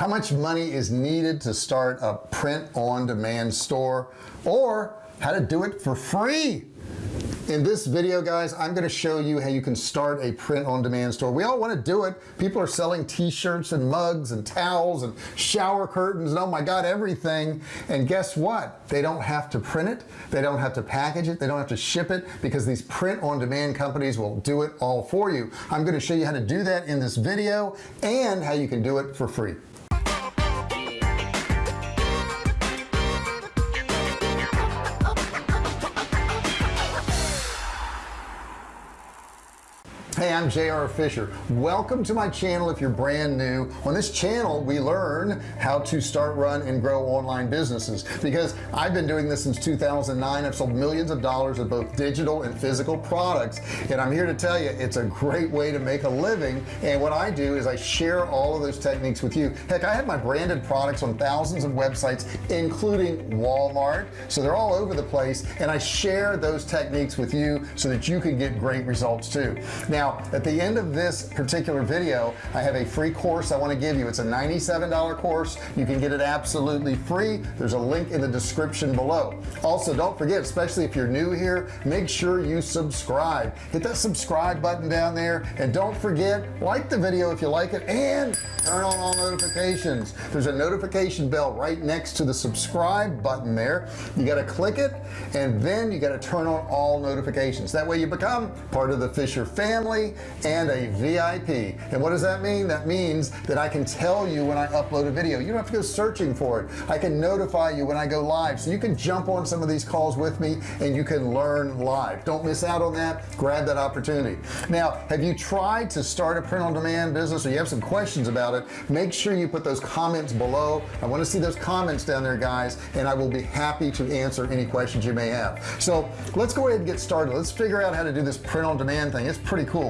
how much money is needed to start a print-on-demand store or how to do it for free. In this video guys I'm going to show you how you can start a print-on-demand store. We all want to do it. People are selling t-shirts and mugs and towels and shower curtains and oh my god everything. And guess what? They don't have to print it. They don't have to package it. They don't have to ship it because these print-on-demand companies will do it all for you. I'm going to show you how to do that in this video and how you can do it for free hey I'm JR Fisher. Welcome to my channel if you're brand new. On this channel we learn how to start run and grow online businesses because I've been doing this since 2009 I've sold millions of dollars of both digital and physical products. And I'm here to tell you it's a great way to make a living. And what I do is I share all of those techniques with you. Heck I have my branded products on thousands of websites including Walmart. So they're all over the place. And I share those techniques with you so that you can get great results too. Now at the end of this particular video I have a free course I want to give you. It's a $97 course. You can get it absolutely free. There's a link in the description below. Also don't forget especially if you're new here make sure you subscribe. Hit that subscribe button down there and don't forget like the video if you like it and turn on all notifications. There's a notification bell right next to the subscribe button there. You got to click it and then you got to turn on all notifications. That way you become part of the Fisher family and a VIP and what does that mean? That means that I can tell you when I upload a video. You don't have to go searching for it. I can notify you when I go live. So you can jump on some of these calls with me and you can learn live. Don't miss out on that. Grab that opportunity. Now have you tried to start a print-on-demand business or you have some questions about it? Make sure you put those comments below. I want to see those comments down there guys and I will be happy to answer any questions you may have. So let's go ahead and get started. Let's figure out how to do this print-on-demand thing. It's pretty cool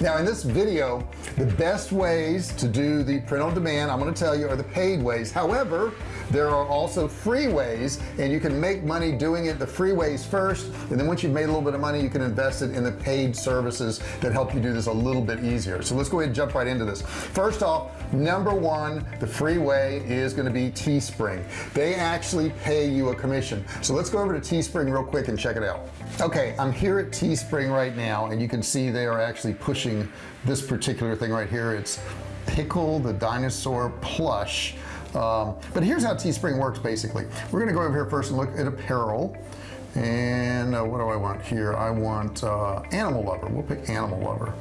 now in this video the best ways to do the print on demand I'm going to tell you are the paid ways. However there are also free ways and you can make money doing it the free ways first and then once you've made a little bit of money you can invest it in the paid services that help you do this a little bit easier. So let's go ahead and jump right into this. First off number one the free way is going to be Teespring. They actually pay you a commission. So let's go over to Teespring real quick and check it out. Okay I'm here at Teespring right now and you can see they are actually pushing this particular thing right here. It's pickle the dinosaur plush um, but here's how Teespring works basically. We're gonna go over here first and look at apparel. And uh, what do I want here? I want uh, animal lover. We'll pick animal lover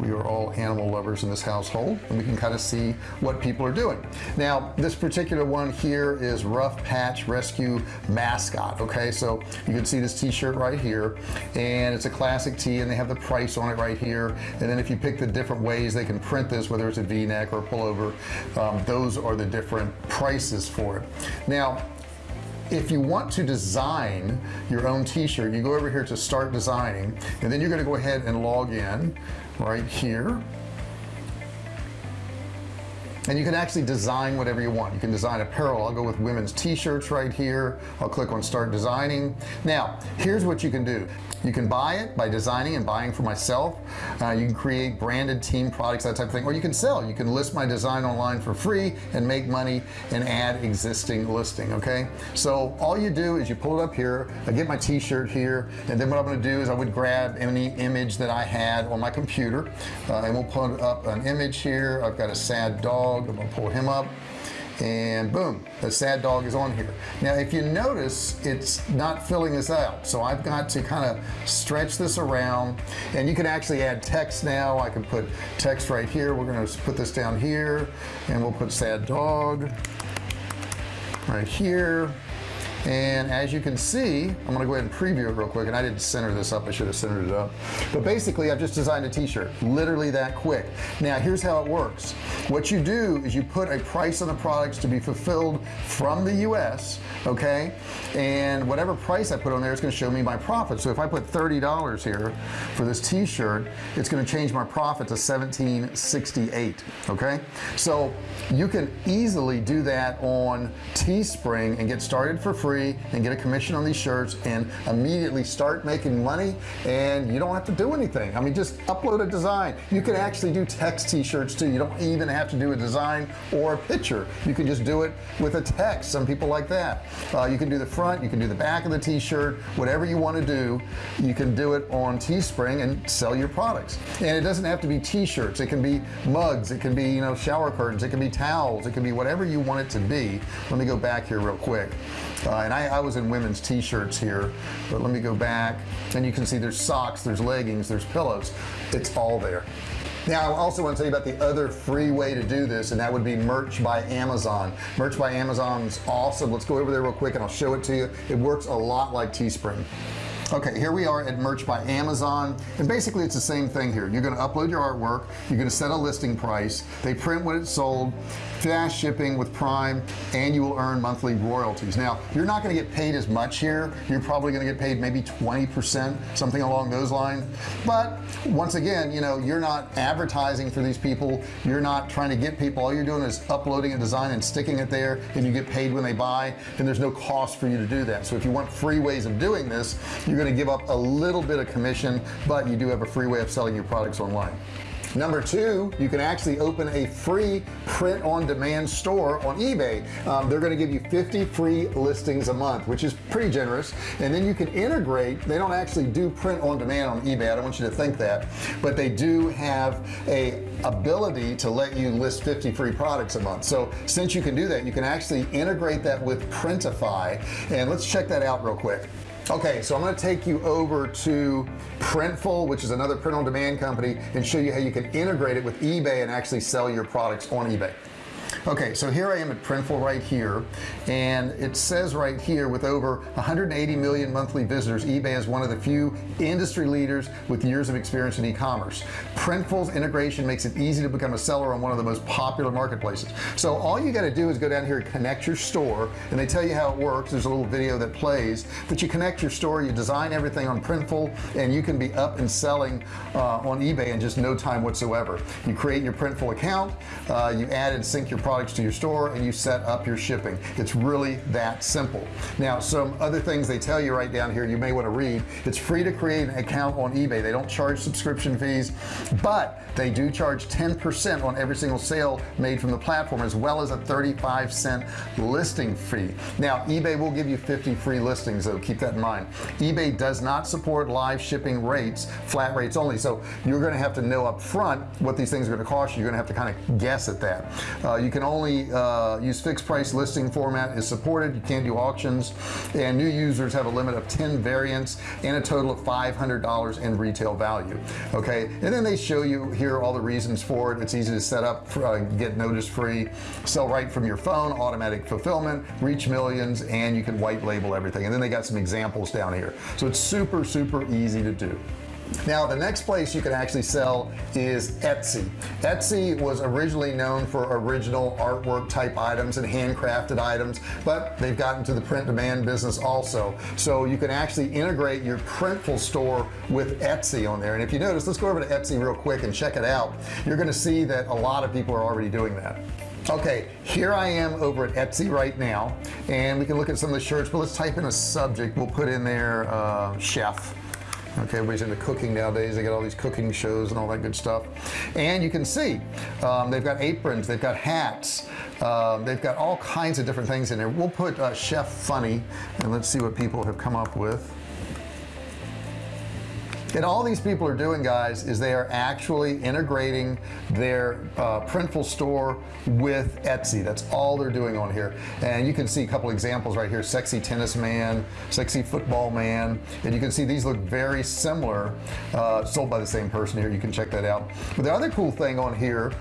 we are all animal lovers in this household and we can kind of see what people are doing. Now this particular one here is rough patch rescue mascot okay? So you can see this t-shirt right here and it's a classic tee and they have the price on it right here. And then if you pick the different ways they can print this whether it's a v-neck or a pullover um, those are the different prices for it. Now if you want to design your own t-shirt you go over here to start designing and then you're going to go ahead and log in right here and you can actually design whatever you want. You can design apparel. I'll go with women's t-shirts right here. I'll click on start designing. Now here's what you can do. You can buy it by designing and buying for myself. Uh, you can create branded team products that type of thing. Or you can sell. You can list my design online for free and make money and add existing listing okay? So all you do is you pull it up here. I get my t-shirt here. And then what I'm going to do is I would grab any image that I had on my computer. Uh, and we'll put up an image here. I've got a sad dog I'm gonna pull him up and boom the sad dog is on here. Now if you notice it's not filling this out so I've got to kind of stretch this around and you can actually add text now. I can put text right here. We're going to put this down here and we'll put sad dog right here and as you can see I'm gonna go ahead and preview it real quick and I didn't center this up I should have centered it up. But basically I've just designed a t-shirt literally that quick. Now here's how it works. What you do is you put a price on the products to be fulfilled from the US okay? And whatever price I put on there is going to show me my profit. So if I put $30 here for this t-shirt it's going to change my profit to 1768 okay? So you can easily do that on Teespring and get started for free free and get a commission on these shirts and immediately start making money and you don't have to do anything. I mean just upload a design. You can actually do text t-shirts too. You don't even have to do a design or a picture. You can just do it with a text. Some people like that. Uh, you can do the front you can do the back of the t-shirt whatever you want to do. You can do it on teespring and sell your products. And it doesn't have to be t-shirts. It can be mugs. It can be you know shower curtains. It can be towels. It can be whatever you want it to be. Let me go back here real quick. Uh, and I, I was in women's t-shirts here but let me go back. And you can see there's socks there's leggings there's pillows. It's all there. Now I also want to tell you about the other free way to do this and that would be merch by Amazon. Merch by Amazon is awesome. Let's go over there real quick and I'll show it to you. It works a lot like Teespring okay here we are at merch by Amazon. And basically it's the same thing here. You're going to upload your artwork you're going to set a listing price they print what it's sold fast shipping with prime and you will earn monthly royalties. Now you're not going to get paid as much here. You're probably going to get paid maybe 20% something along those lines. But once again you know you're not advertising for these people. You're not trying to get people. All you're doing is uploading a design and sticking it there and you get paid when they buy and there's no cost for you to do that. So if you want free ways of doing this you're going to give up a little bit of commission but you do have a free way of selling your products online. Number two you can actually open a free print-on-demand store on eBay. Um, they're going to give you 50 free listings a month which is pretty generous. And then you can integrate they don't actually do print on demand on eBay I don't want you to think that but they do have a ability to let you list 50 free products a month. So since you can do that you can actually integrate that with Printify. And let's check that out real quick okay so I'm going to take you over to Printful which is another print-on-demand company and show you how you can integrate it with eBay and actually sell your products on eBay okay so here I am at Printful right here and it says right here with over 180 million monthly visitors eBay is one of the few industry leaders with years of experience in e-commerce. Printful's integration makes it easy to become a seller on one of the most popular marketplaces. So all you got to do is go down here and connect your store and they tell you how it works. There's a little video that plays but you connect your store you design everything on Printful and you can be up and selling uh, on eBay in just no time whatsoever. You create your Printful account uh, you add and sync your products to your store and you set up your shipping. It's really that simple. Now some other things they tell you right down here you may want to read. It's free to create an account on eBay. They don't charge subscription fees but they do charge 10% on every single sale made from the platform as well as a 35 cent listing fee. Now eBay will give you 50 free listings though. Keep that in mind. eBay does not support live shipping rates flat rates only. So you're going to have to know up front what these things are going to cost you. You're going to have to kind of guess at that. Uh, you can only uh, use fixed price listing format is supported. You can't do auctions. And new users have a limit of 10 variants and a total of $500 in retail value. Okay? And then they show you here all the reasons for it. It's easy to set up uh, get notice free sell right from your phone automatic fulfillment reach millions and you can white label everything. And then they got some examples down here. So it's super super easy to do now the next place you can actually sell is Etsy. Etsy was originally known for original artwork type items and handcrafted items but they've gotten to the print demand business also. So you can actually integrate your printful store with Etsy on there. And if you notice let's go over to Etsy real quick and check it out. You're gonna see that a lot of people are already doing that. Okay here I am over at Etsy right now and we can look at some of the shirts but let's type in a subject. We'll put in there uh, chef okay everybody's into cooking nowadays. They got all these cooking shows and all that good stuff. And you can see um, they've got aprons they've got hats um, they've got all kinds of different things in there. We'll put uh, chef funny and let's see what people have come up with and all these people are doing guys is they are actually integrating their uh, printful store with Etsy. That's all they're doing on here. And you can see a couple examples right here. Sexy tennis man sexy football man. And you can see these look very similar uh, sold by the same person here. You can check that out. But the other cool thing on here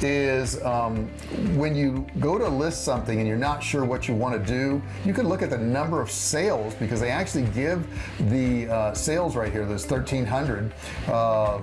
is um, when you go to list something and you're not sure what you want to do you can look at the number of sales because they actually give the uh, sales right here there's 13 1400 uh,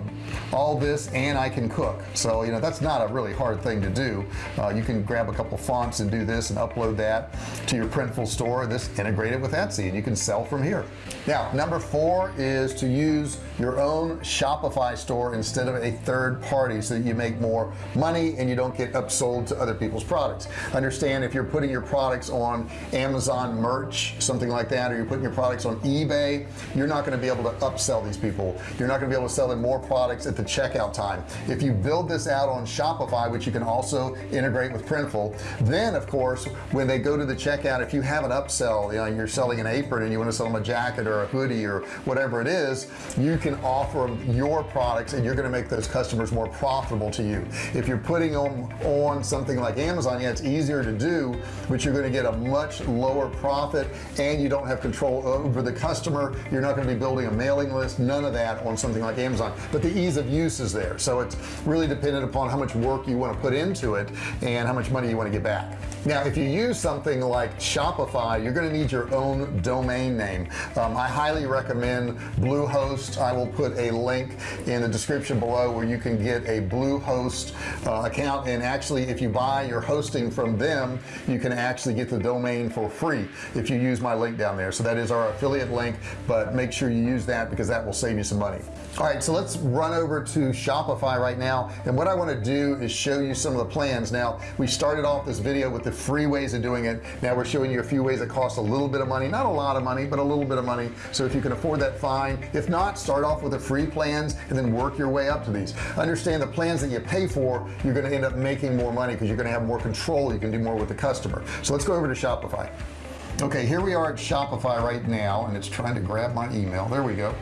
all this and I can cook. So you know that's not a really hard thing to do. Uh, you can grab a couple fonts and do this and upload that to your printful store this integrate it with Etsy and you can sell from here now number four is to use your own Shopify store instead of a third party so that you make more money and you don't get upsold to other people's products. Understand if you're putting your products on Amazon merch something like that or you're putting your products on eBay you're not going to be able to upsell these people. You're not going to be able to sell them more products at the checkout time. If you build this out on Shopify which you can also integrate with Printful then of course when they go to the checkout if you have an upsell you know you're selling an apron and you want to sell them a jacket or a hoodie or whatever it is you can offer your products and you're going to make those customers more profitable to you. If you're putting them on something like Amazon yeah it's easier to do but you're going to get a much lower profit and you don't have control over the customer. You're not going to be building a mailing list none of that on something like Amazon. But the ease of use is there. So it's really dependent upon how much work you want to put into it and how much money you want to get back now if you use something like Shopify you're going to need your own domain name. Um, I highly recommend Bluehost. I will put a link in the description below where you can get a Bluehost uh, account. And actually if you buy your hosting from them you can actually get the domain for free if you use my link down there. So that is our affiliate link but make sure you use that because that will save you some money. All right so let's run over to Shopify right now. And what I want to do is show you some of the plans. Now we started off this video with free ways of doing it. Now we're showing you a few ways that cost a little bit of money. Not a lot of money but a little bit of money. So if you can afford that fine. If not start off with the free plans and then work your way up to these. Understand the plans that you pay for you're going to end up making more money because you're going to have more control. You can do more with the customer. So let's go over to Shopify. Okay here we are at Shopify right now and it's trying to grab my email. There we go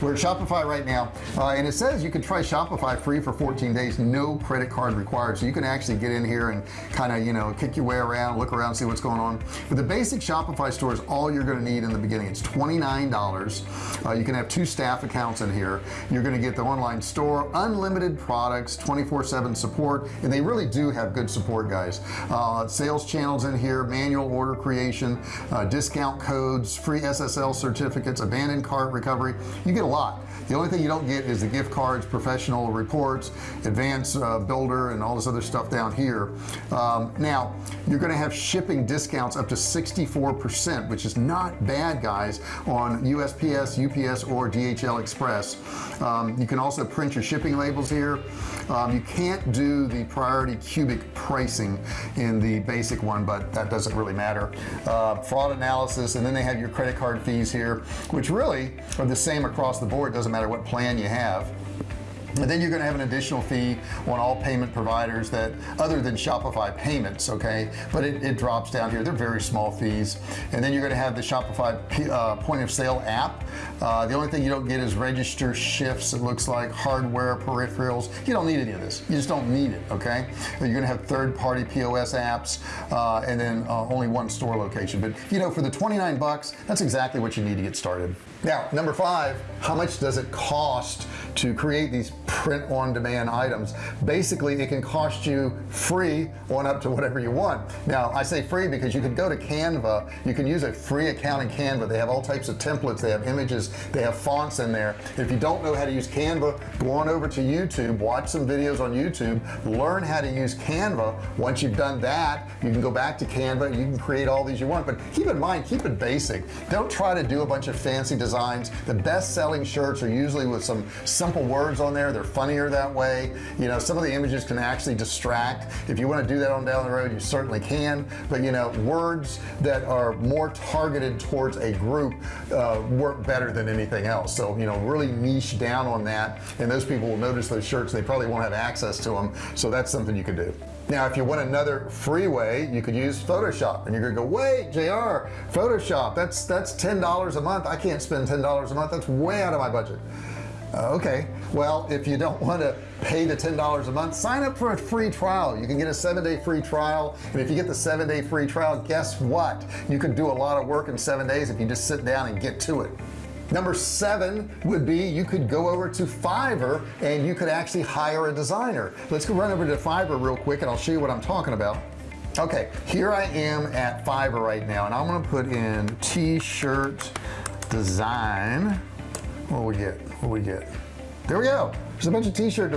we're at Shopify right now uh, and it says you can try Shopify free for 14 days no credit card required. So you can actually get in here and kind of you know kick your way around look around see what's going on. But the basic Shopify store is all you're going to need in the beginning. It's $29 uh, you can have two staff accounts in here. You're going to get the online store unlimited products 24 7 support and they really do have good support guys. Uh, sales channels in here manual order creation uh, discount codes free SSL certificates abandoned cart recovery. You get a lot. The only thing you don't get is the gift cards professional reports advanced uh, builder and all this other stuff down here. Um, now you're going to have shipping discounts up to 64% which is not bad guys on USPS UPS or DHL Express. Um, you can also print your shipping labels here. Um, you can't do the priority cubic pricing in the basic one but that doesn't really matter. Uh, fraud analysis and then they have your credit card fees here which really are the same across the board doesn't matter what plan you have. And then you're going to have an additional fee on all payment providers that other than Shopify payments okay? But it, it drops down here. They're very small fees. And then you're going to have the Shopify uh, point of sale app. Uh, the only thing you don't get is register shifts it looks like hardware peripherals. You don't need any of this. You just don't need it okay? You're gonna have third-party POS apps uh, and then uh, only one store location. But you know for the 29 bucks that's exactly what you need to get started now number five how much does it cost to create these print on demand items. Basically it can cost you free on up to whatever you want. Now I say free because you can go to Canva. You can use a free account in Canva. They have all types of templates. They have images. They have fonts in there. If you don't know how to use Canva go on over to YouTube watch some videos on YouTube learn how to use Canva. Once you've done that you can go back to Canva. You can create all these you want. But keep in mind keep it basic. Don't try to do a bunch of fancy designs. The best-selling shirts are usually with some simple words on there. They're funnier that way. You know some of the images can actually distract. If you want to do that on down the road you certainly can. But you know words that are more targeted towards a group uh, work better than anything else. So you know really niche down on that and those people will notice those shirts they probably won't have access to them so that's something you can do. Now if you want another free way you could use Photoshop and you're gonna go wait JR Photoshop that's that's ten dollars a month. I can't spend ten dollars a month. That's way out of my budget Uh, okay. Well if you don't want to pay the ten dollars a month sign up for a free trial. You can get a seven-day free trial. And if you get the seven-day free trial guess what? You can do a lot of work in seven days if you just sit down and get to it. Number seven would be you could go over to Fiverr and you could actually hire a designer. Let's go run over to Fiverr real quick and I'll show you what I'm talking about. Okay here I am at Fiverr right now and I'm gonna put in t-shirt design. What we get what we get? There we go. There's a bunch of t-shirt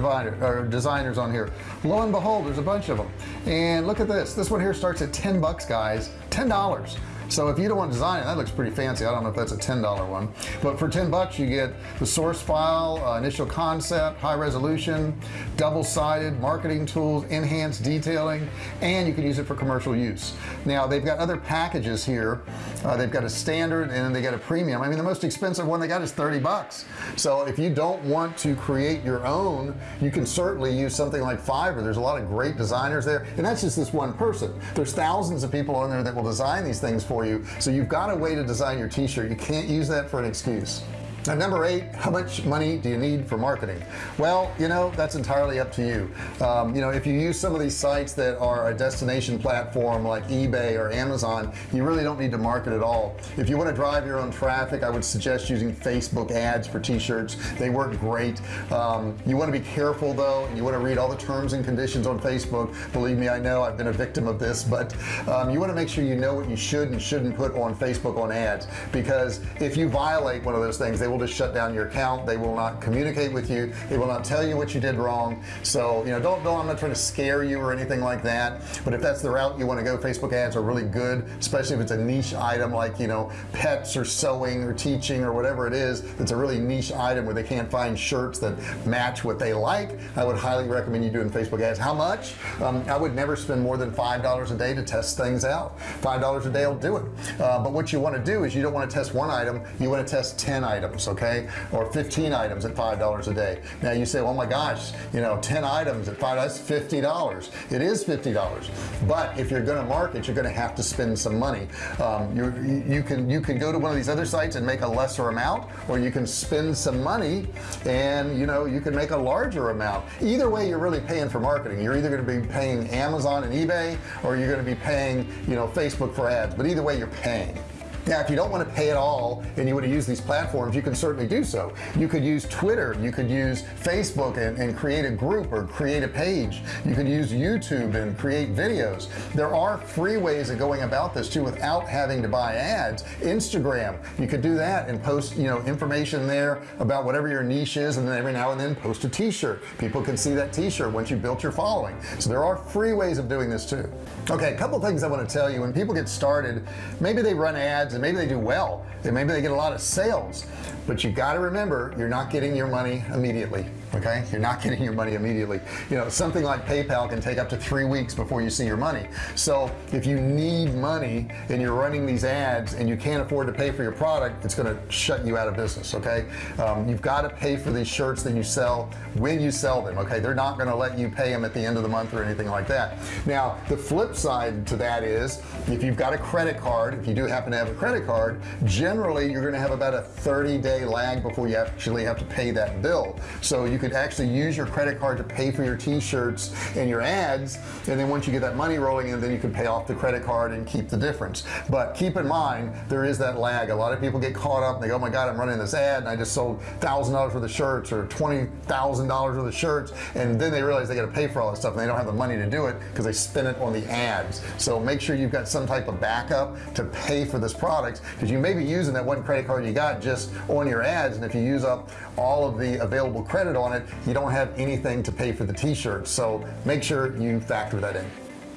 designers on here. Lo and behold there's a bunch of them and look at this. This one here starts at 10 bucks guys. Ten dollars so if you don't want to design it that looks pretty fancy. I don't know if that's a $10 one. But for 10 bucks you get the source file uh, initial concept high resolution double-sided marketing tools enhanced detailing and you can use it for commercial use. Now they've got other packages here. Uh, they've got a standard and they got a premium. I mean the most expensive one they got is 30 bucks. So if you don't want to create your own you can certainly use something like Fiverr. There's a lot of great designers there. And that's just this one person. There's thousands of people on there that will design these things for you so you've got a way to design your t-shirt. You can't use that for an excuse now number eight how much money do you need for marketing? Well you know that's entirely up to you. Um, you know if you use some of these sites that are a destination platform like eBay or Amazon you really don't need to market at all. If you want to drive your own traffic I would suggest using Facebook ads for t-shirts. They work great. Um, you want to be careful though you want to read all the terms and conditions on Facebook. Believe me I know I've been a victim of this but um, you want to make sure you know what you should and shouldn't put on Facebook on ads because if you violate one of those things they will just shut down your account. They will not communicate with you. They will not tell you what you did wrong. So you know don't don't I'm not trying to scare you or anything like that. But if that's the route you want to go Facebook ads are really good especially if it's a niche item like you know pets or sewing or teaching or whatever it is. It's a really niche item where they can't find shirts that match what they like I would highly recommend you doing Facebook ads. How much? Um, I would never spend more than five dollars a day to test things out. Five dollars a day will do it. Uh, but what you want to do is you don't want to test one item. You want to test 10 items so okay? Or 15 items at five dollars a day. Now you say oh my gosh you know 10 items at five that's 50 dollars. It is 50 dollars. But if you're going to market you're going to have to spend some money. Um, you you can you can go to one of these other sites and make a lesser amount or you can spend some money and you know you can make a larger amount. Either way you're really paying for marketing. You're either going to be paying Amazon and eBay or you're going to be paying you know Facebook for ads. But either way you're paying now if you don't want to pay at all and you want to use these platforms you can certainly do so. You could use Twitter you could use Facebook and, and create a group or create a page. You could use YouTube and create videos. There are free ways of going about this too without having to buy ads. Instagram you could do that and post you know information there about whatever your niche is and then every now and then post a t-shirt. People can see that t-shirt once you built your following. So there are free ways of doing this too. Okay a couple things I want to tell you. When people get started maybe they run ads and maybe they do well. And maybe they get a lot of sales. But you got to remember you're not getting your money immediately okay? You're not getting your money immediately. You know something like PayPal can take up to three weeks before you see your money. So if you need money and you're running these ads and you can't afford to pay for your product it's going to shut you out of business okay? Um, you've got to pay for these shirts that you sell when you sell them okay? They're not going to let you pay them at the end of the month or anything like that. Now the flip side to that is if you've got a credit card if you do happen to have a credit card generally you're going to have about a 30 day lag before you actually have to pay that bill. So you could actually use your credit card to pay for your t-shirts and your ads and then once you get that money rolling in then you can pay off the credit card and keep the difference. But keep in mind there is that lag. A lot of people get caught up and they go oh my god I'm running this ad and I just sold thousand dollars worth of shirts or twenty thousand dollars worth of shirts and then they realize they got to pay for all that stuff and they don't have the money to do it because they spend it on the ads. So make sure you've got some type of backup to pay for this product because you may be using that one credit card you got just on your ads and if you use up all of the available credit on it. You don't have anything to pay for the t-shirts so make sure you factor that in.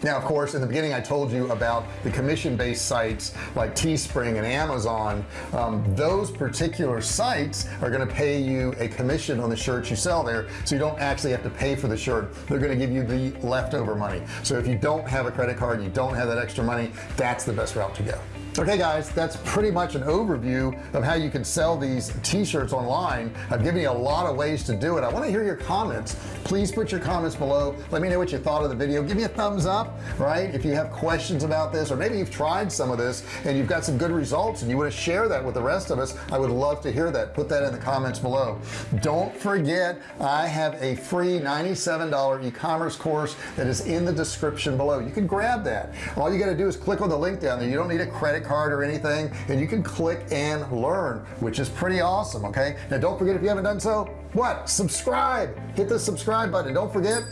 Now of course in the beginning I told you about the commission-based sites like Teespring and Amazon. Um, those particular sites are going to pay you a commission on the shirts you sell there so you don't actually have to pay for the shirt. They're going to give you the leftover money. So if you don't have a credit card you don't have that extra money that's the best route to go okay guys that's pretty much an overview of how you can sell these t-shirts online. I've given you a lot of ways to do it. I want to hear your comments. Please put your comments below. Let me know what you thought of the video. Give me a thumbs up right? If you have questions about this or maybe you've tried some of this and you've got some good results and you want to share that with the rest of us I would love to hear that. Put that in the comments below. Don't forget I have a free $97 e-commerce course that is in the description below. You can grab that. All you got to do is click on the link down there. You don't need a credit card or anything and you can click and learn which is pretty awesome okay? Now don't forget if you haven't done so what? Subscribe. Hit the subscribe button. Don't forget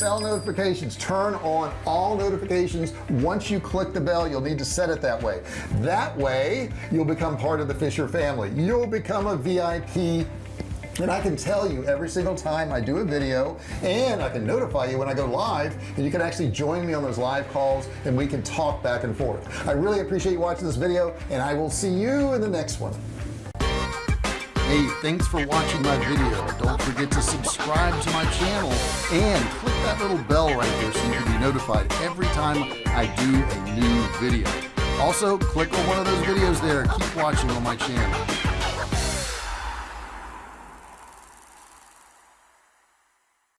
bell notifications. Turn on all notifications. Once you click the bell you'll need to set it that way. That way you'll become part of the Fisher family. You'll become a VIP and I can tell you every single time I do a video and I can notify you when I go live and you can actually join me on those live calls and we can talk back and forth I really appreciate you watching this video and I will see you in the next one Hey, thanks for watching my video. Don't forget to subscribe to my channel and click that little bell right here so you can be notified every time I do a new video. Also, click on one of those videos there. Keep watching on my channel.